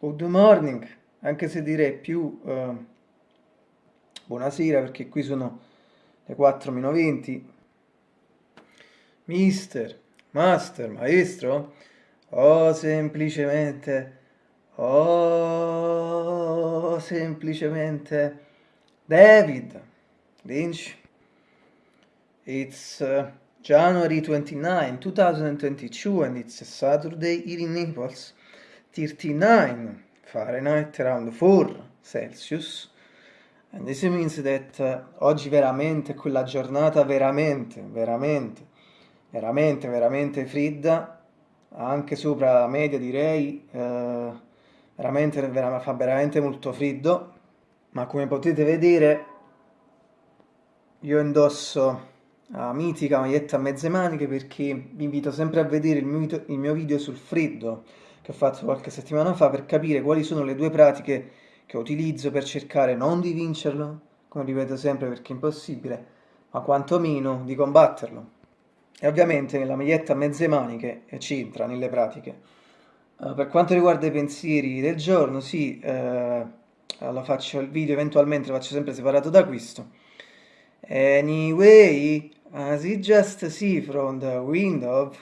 Good morning, anche se direi più uh, buonasera perché qui sono le 4 meno 20. Mister, master, maestro, o semplicemente, o semplicemente David Lynch. It's uh, January 29, 2022 and it's a Saturday here in Naples. 39 Fahrenheit, around 4 Celsius. And this means that uh, oggi veramente quella giornata veramente, veramente, veramente, veramente fredda, anche sopra la media direi, uh, veramente, veramente, fa veramente molto freddo, ma come potete vedere io indosso la mitica maglietta a mezze maniche perché vi invito sempre a vedere il mio, il mio video sul freddo che ho fatto qualche settimana fa per capire quali sono le due pratiche che utilizzo per cercare non di vincerlo, come ripeto sempre perché è impossibile, ma quantomeno di combatterlo. E ovviamente nella maglietta a mezze maniche c'entra nelle pratiche. Uh, per quanto riguarda i pensieri del giorno, sì, uh, lo faccio il video eventualmente lo faccio sempre separato da questo. Anyway, as you just see from the window,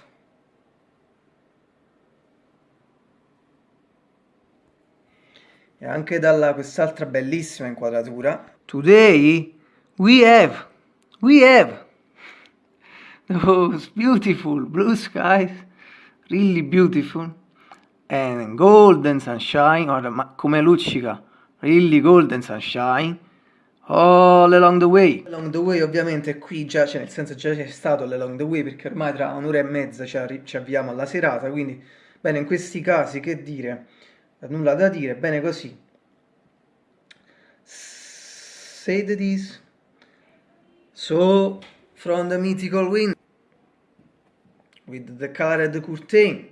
e anche dalla quest'altra bellissima inquadratura. Today we have, we have those beautiful blue skies, really beautiful, and golden sunshine, or come luccica, really golden sunshine, all along the way. Along the way ovviamente qui già, cioè nel senso già c'è stato l'along the way perché ormai tra un'ora e mezza ci, ci avviamo alla serata, quindi bene in questi casi che dire nulla da dire, bene così. The this. So, from the mythical wind, with the colored curtain,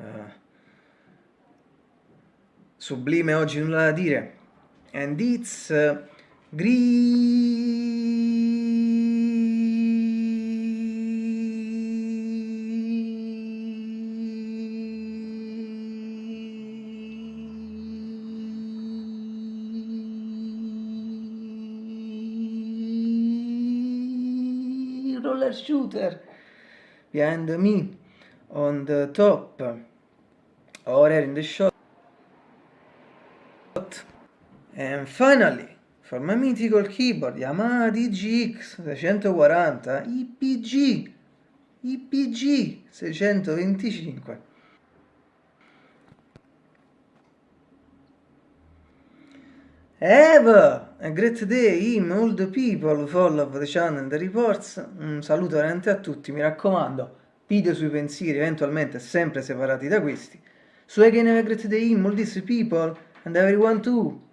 uh, sublime oggi nulla da dire, and it's uh, green. Roller shooter. Behind me on the top. Or in the shot. And finally for my mythical keyboard Yamaha DGX 640 IPG IPG 625 Have a great day, him, all the people, follow the channel, the reports. Un saluto veramente a tutti, mi raccomando, video sui pensieri, eventualmente sempre separati da questi. So again have a great day, him, all these people, and everyone too.